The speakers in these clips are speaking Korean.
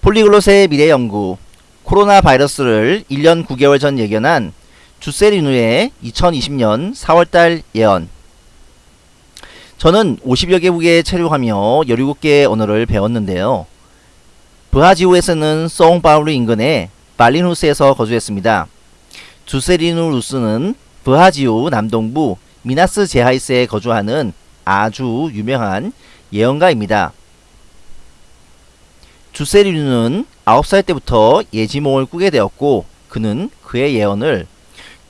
폴리글롯의 미래 연구 코로나 바이러스를 1년 9개월 전 예견한 주세리누의 2020년 4월달 예언 저는 50여 개국에 체류하며 17개의 언어를 배웠는데요. 브하지오에서는 송파울루 인근의 발리누스에서 거주했습니다. 주세리누 루스는 브하지오 남동부 미나스 제하이스에 거주하는 아주 유명한 예언가입니다. 주세리누는 9살 때부터 예지몽을 꾸게 되었고 그는 그의 예언을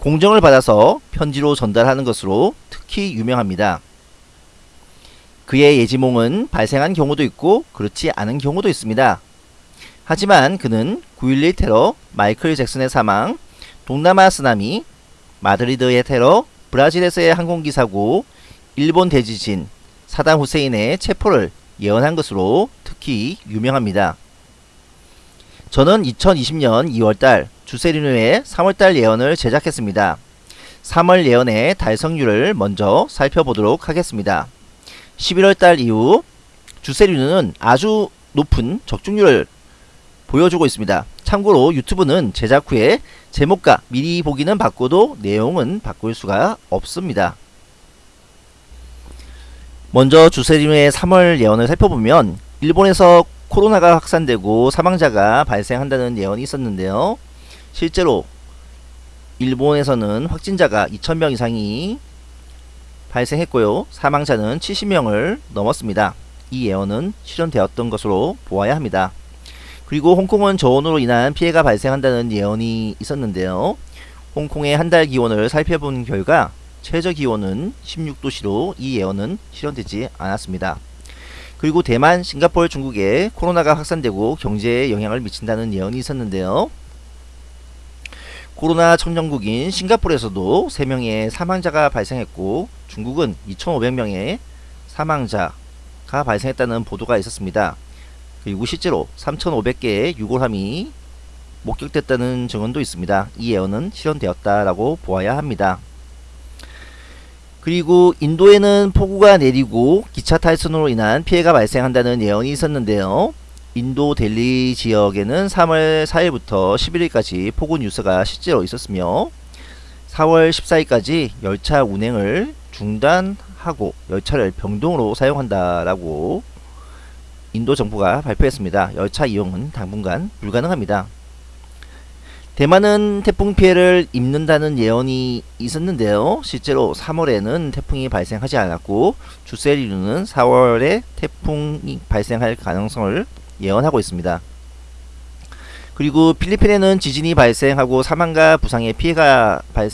공정을 받아서 편지로 전달하는 것으로 특히 유명합니다. 그의 예지몽은 발생한 경우도 있고 그렇지 않은 경우도 있습니다. 하지만 그는 9.11 테러, 마이클 잭슨의 사망, 동남아 쓰나미, 마드리드의 테러, 브라질에서의 항공기 사고, 일본 대지진, 사담 후세인의 체포를 예언한 것으로 특히 유명합니다. 저는 2020년 2월달 주세리누의 3월달 예언을 제작했습니다. 3월 예언의 달성률을 먼저 살펴보도록 하겠습니다. 11월달 이후 주세리누는 아주 높은 적중률을 보여주고 있습니다. 참고로 유튜브는 제작 후에 제목과 미리 보기는 바꿔도 내용은 바꿀 수가 없습니다. 먼저 주세리누의 3월 예언을 살펴보면 일본에서 코로나가 확산되고 사망자가 발생한다는 예언이 있었는데요. 실제로 일본에서는 확진자가 2,000명 이상이 발생했고요. 사망자는 70명을 넘었습니다. 이 예언은 실현되었던 것으로 보아야 합니다. 그리고 홍콩은 저온으로 인한 피해가 발생한다는 예언이 있었는데요. 홍콩의 한 달 기온을 살펴본 결과 최저 기온은 16도시로 이 예언은 실현되지 않았습니다. 그리고 대만, 싱가포르, 중국에 코로나가 확산되고 경제에 영향을 미친다는 예언이 있었는데요. 코로나 청정국인 싱가포르에서도 3명의 사망자가 발생했고 중국은 2,500명의 사망자가 발생했다는 보도가 있었습니다. 그리고 실제로 3,500개의 유골함이 목격됐다는 증언도 있습니다. 이 예언은 실현되었다라고 보아야 합니다. 그리고 인도에는 폭우가 내리고 기차 탈선으로 인한 피해가 발생한다는 예언이 있었는데요. 인도 델리 지역에는 3월 4일부터 11일까지 폭우 뉴스가 실제로 있었으며 4월 14일까지 열차 운행을 중단하고 열차를 병동으로 사용한다라고 인도 정부가 발표했습니다. 열차 이용은 당분간 불가능합니다. 대만은 태풍 피해를 입는다는 예언이 있었는데요. 실제로 3월에는 태풍이 발생하지 않았고 주세리누는 4월에 태풍이 발생할 가능성을 예언하고 있습니다. 그리고 필리핀에는 지진이 발생하고 사망과 부상의 피해가 발,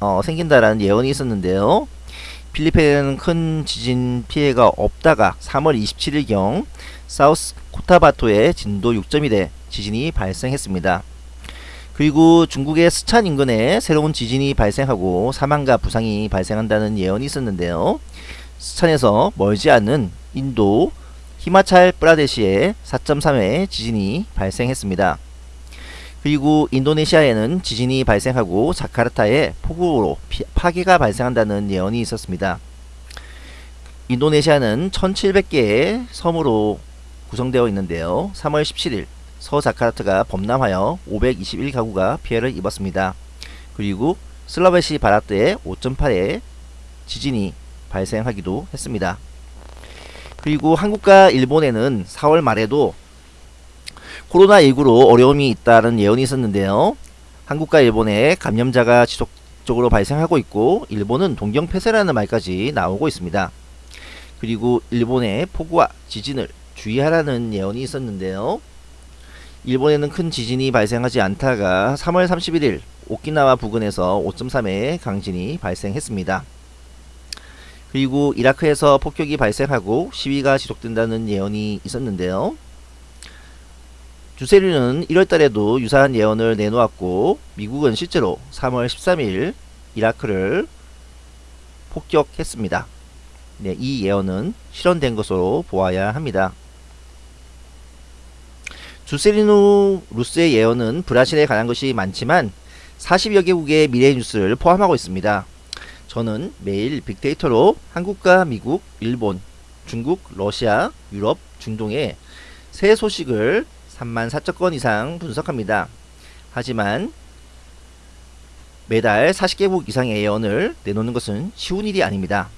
어, 생긴다라는 예언이 있었는데요. 필리핀에는 큰 지진 피해가 없다가 3월 27일경 사우스 코타바토에 진도 6.1의 지진이 발생했습니다. 그리고 중국의 스촨 인근에 새로운 지진이 발생하고 사망과 부상이 발생한다는 예언이 있었는데요. 스촨에서 멀지 않은 인도 히마찰 프라데시에 4.3회 지진이 발생했습니다. 그리고 인도네시아에는 지진이 발생하고 자카르타에 폭우로 파괴가 발생한다는 예언이 있었습니다. 인도네시아는 1700개의 섬으로 구성되어 있는데요. 3월 17일 서자카르타가 범람하여 521가구가 피해를 입었습니다. 그리고 슬라베시 바라트에 5.8의 지진이 발생하기도 했습니다. 그리고 한국과 일본에는 4월 말에도 코로나19로 어려움이 있다는 예언이 있었는데요. 한국과 일본에 감염자가 지속적으로 발생하고 있고 일본은 동경 폐쇄라는 말까지 나오고 있습니다. 그리고 일본의 폭우와 지진을 주의하라는 예언이 있었는데요. 일본에는 큰 지진이 발생하지 않다가 3월 31일 오키나와 부근에서 5.3의 강진이 발생했습니다. 그리고 이라크에서 폭격이 발생하고 시위가 지속된다는 예언이 있었는데요. 주세류는 1월달에도 유사한 예언을 내놓았고 미국은 실제로 3월 13일 이라크를 폭격했습니다. 네, 이 예언은 실현된 것으로 보아야 합니다. 주세리누 루스의 예언은 브라질에 관한 것이 많지만 40여 개국의 미래 뉴스를 포함하고 있습니다. 저는 매일 빅데이터로 한국과 미국, 일본, 중국, 러시아, 유럽, 중동의 새 소식을 3만 4천 건 이상 분석합니다. 하지만 매달 40개국 이상의 예언을 내놓는 것은 쉬운 일이 아닙니다.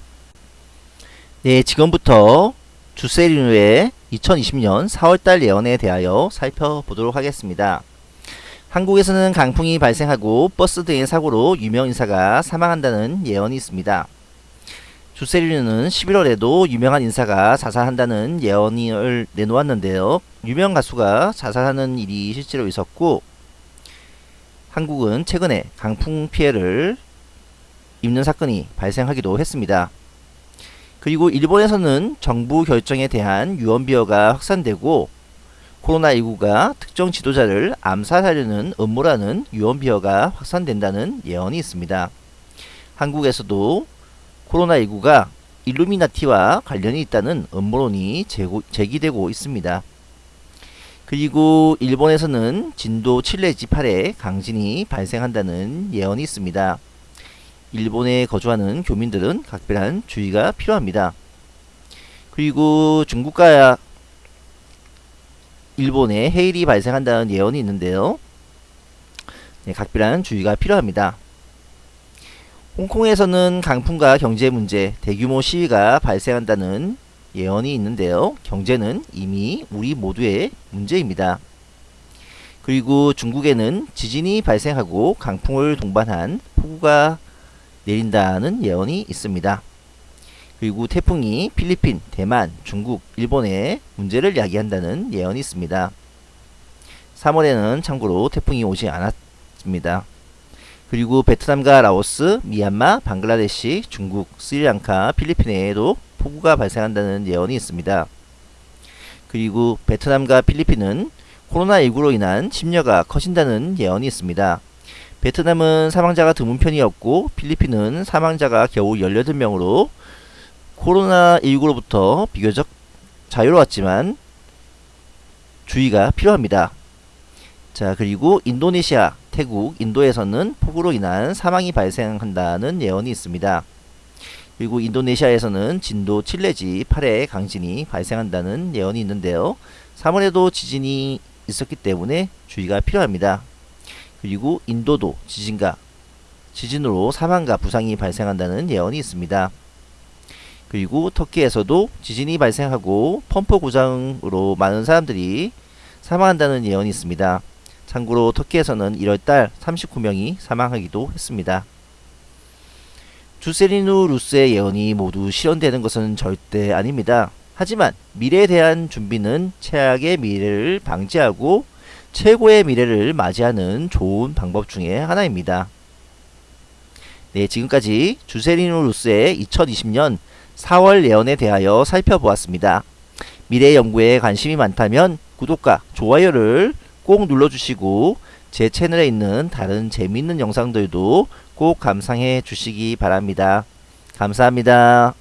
네, 지금부터 주세리누의 2020년 4월달 예언에 대하여 살펴보도록 하겠습니다. 한국에서는 강풍이 발생하고 버스 등의 사고로 유명 인사가 사망한다는 예언이 있습니다. 주세리누는 11월에도 유명한 인사가 자살한다는 예언을 내놓았는데요. 유명 가수가 자살하는 일이 실제로 있었고 한국은 최근에 강풍 피해를 입는 사건이 발생하기도 했습니다. 그리고 일본에서는 정부 결정에 대한 유언비어가 확산되고 코로나19가 특정 지도자를 암살하려는 음모라는 유언비어가 확산된다는 예언이 있습니다. 한국에서도 코로나19가 일루미나티와 관련이 있다는 음모론이 제기되고 있습니다. 그리고 일본에서는 진도 7 내지 8의 강진이 발생한다는 예언이 있습니다. 일본에 거주하는 교민들은 각별한 주의가 필요합니다. 그리고 중국과 일본에 해일이 발생한다는 예언이 있는데요. 네, 각별한 주의가 필요합니다. 홍콩에서는 강풍과 경제 문제, 대규모 시위가 발생한다는 예언이 있는데요. 경제는 이미 우리 모두의 문제입니다. 그리고 중국에는 지진이 발생하고 강풍을 동반한 폭우가 내린다는 예언이 있습니다. 그리고 태풍이 필리핀, 대만, 중국, 일본에 문제를 야기한다는 예언이 있습니다. 3월에는 참고로 태풍이 오지 않았습니다. 그리고 베트남과 라오스, 미얀마, 방글라데시, 중국, 스리랑카, 필리핀에도 폭우가 발생한다는 예언이 있습니다. 그리고 베트남과 필리핀은 코로나19로 인한 침녀가 커진다는 예언이 있습니다. 베트남은 사망자가 드문 편이었고 필리핀은 사망자가 겨우 18명으로 코로나19로부터 비교적 자유로웠지만 주의가 필요합니다. 자 그리고 인도네시아, 태국, 인도에서는 폭우로 인한 사망이 발생한다는 예언이 있습니다. 그리고 인도네시아에서는 진도 7 내지 8의 강진이 발생한다는 예언이 있는데요. 3월에도 지진이 있었기 때문에 주의가 필요합니다. 그리고 인도도 지진과 지진으로 사망과 부상이 발생한다는 예언이 있습니다. 그리고 터키에서도 지진이 발생하고 펌프 고장으로 많은 사람들이 사망한다는 예언이 있습니다. 참고로 터키에서는 1월달 39명이 사망하기도 했습니다. 주세리누 루스의 예언이 모두 실현되는 것은 절대 아닙니다. 하지만 미래에 대한 준비는 최악의 미래를 방지하고 최고의 미래를 맞이하는 좋은 방법 중에 하나입니다. 네, 지금까지 주세리누 루스의 2020년 4월 예언에 대하여 살펴보았습니다. 미래 연구에 관심이 많다면 구독과 좋아요를 꼭 눌러주시고 제 채널에 있는 다른 재미있는 영상들도 꼭 감상해 주시기 바랍니다. 감사합니다.